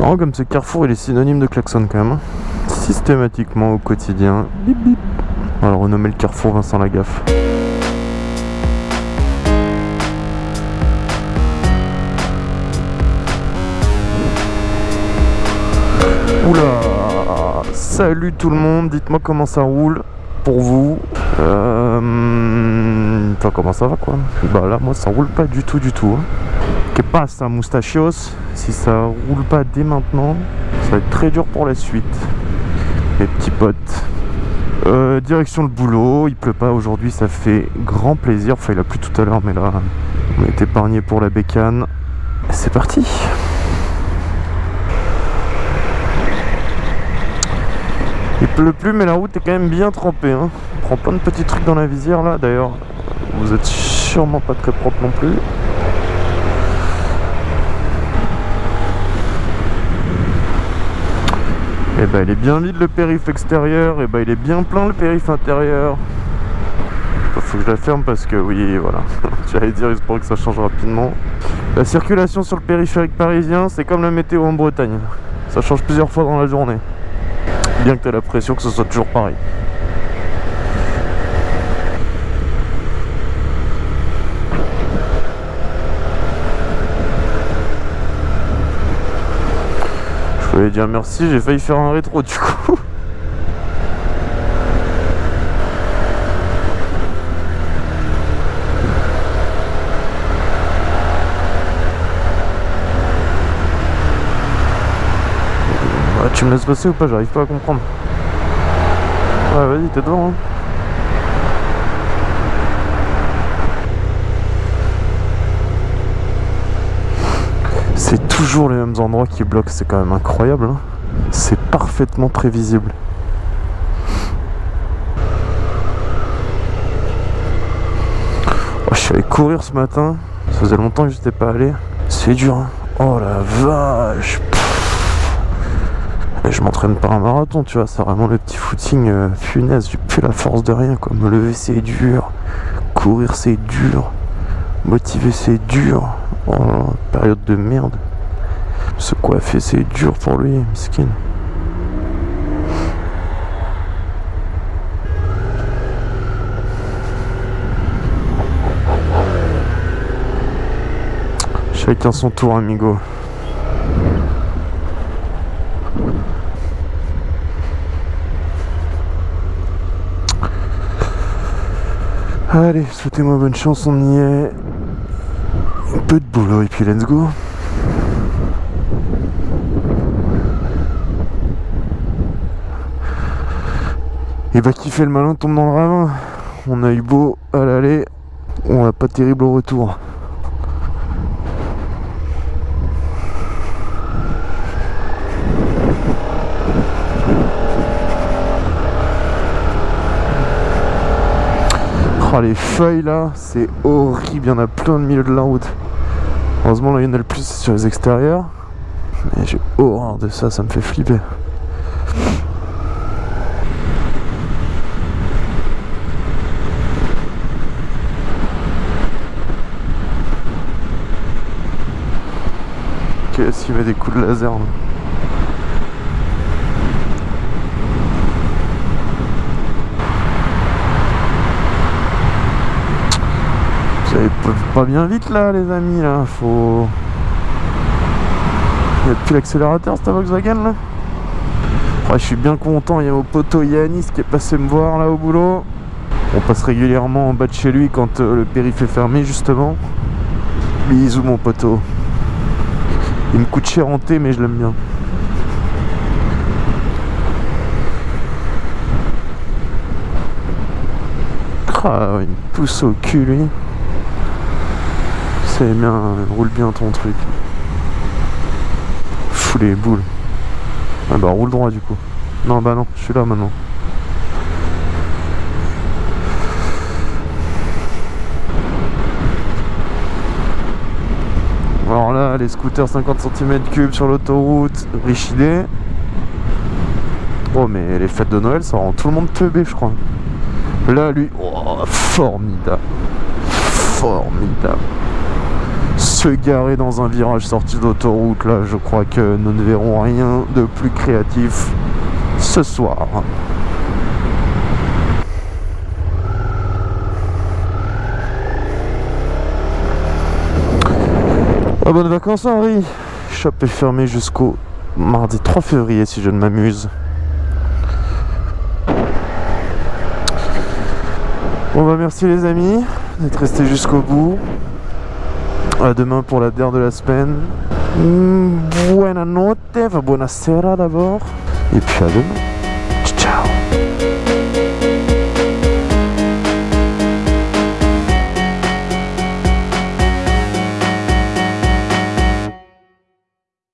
comme ce carrefour il est synonyme de klaxon quand même. hein. Systématiquement au quotidien. Bip bip. On va le renommer le carrefour Vincent Lagaffe. Oula Salut tout le monde, dites-moi comment ça roule pour vous. Euh... Enfin comment ça va quoi? Bah là moi ça roule pas du tout du tout. Hein. Que passe moustachios Si ça roule pas dès maintenant, ça va être très dur pour la suite. Les petits potes. Euh, direction le boulot, il pleut pas aujourd'hui, ça fait grand plaisir. Enfin il a plu tout à l'heure mais là on est épargné pour la bécane. C'est parti Il pleut plus mais la route est quand même bien trempée. Hein. On prend plein de petits trucs dans la visière là. D'ailleurs, vous êtes sûrement pas très propre non plus. Et bah il est bien vide le périph extérieur, et bah il est bien plein le périph intérieur. Faut que je la ferme parce que oui voilà, j'allais dire pourrait que ça change rapidement. La circulation sur le périphérique parisien c'est comme la météo en Bretagne. Ça change plusieurs fois dans la journée. Bien que tu as l'impression que ce soit toujours pareil. Voulais dire merci, j'ai failli faire un rétro du coup. Ah, tu me laisses passer ou pas? J'arrive pas à comprendre. Ouais, vas-y, t'es devant. Hein. C'est toujours les mêmes endroits qui bloquent, c'est quand même incroyable. hein. C'est parfaitement prévisible. Oh, je suis allé courir ce matin. Ça faisait longtemps que j'étais pas allé. C'est dur. hein. Oh la vache. Et je m'entraîne pas un marathon, tu vois, c'est vraiment le petit footing euh, funaise, j'ai plus la force de rien quoi. Me lever c'est dur, courir c'est dur, motiver c'est dur. Là, période de merde. Se coiffer c'est dur pour lui, miskin. Chacun son tour, amigo. Allez, souhaitez-moi bonne chance, on y est. Un peu de boulot et puis let's go. Et bah qui fait le malin tombe dans le ravin. On a eu beau à l'aller, on a pas terrible au retour. Oh, les feuilles là, c'est horrible, il y en a plein au milieu de la route. Heureusement là il y en a le plus sur les extérieurs. Mais j'ai horreur de ça, ça me fait flipper. Qu'est-ce qu'il met des coups de laser là? Pas bien vite là les amis là, faut... Il n'y a plus l'accélérateur cette Volkswagen là Ouais, Je suis bien content, il y a mon poteau Yanis qui est passé me voir là au boulot. On passe régulièrement en bas de chez lui quand euh, le périph' est fermé justement. Bisous mon poteau. Il me coûte cher en thé mais je l'aime bien. Ah, il me pousse au cul lui. Bien, roule bien ton truc. Fous les boules. Ah bah roule droit du coup. Non bah non, je suis là maintenant. Alors là, les scooters 50 cm3 sur l'autoroute, riche idée. Oh mais les fêtes de Noël, ça rend tout le monde teubé je crois. Là lui, oh, formidable. Formidable. Se garer dans un virage sorti d'autoroute. Là, je crois que nous ne verrons rien de plus créatif ce soir. Ah, bonnes vacances Henri Shop est fermé jusqu'au mardi 3 février si je ne m'amuse. Bon bah merci les amis d'être restés jusqu'au bout. À demain pour la dernière de la semaine. Mm, Buona notte, buona sera d'abord. Et puis à demain.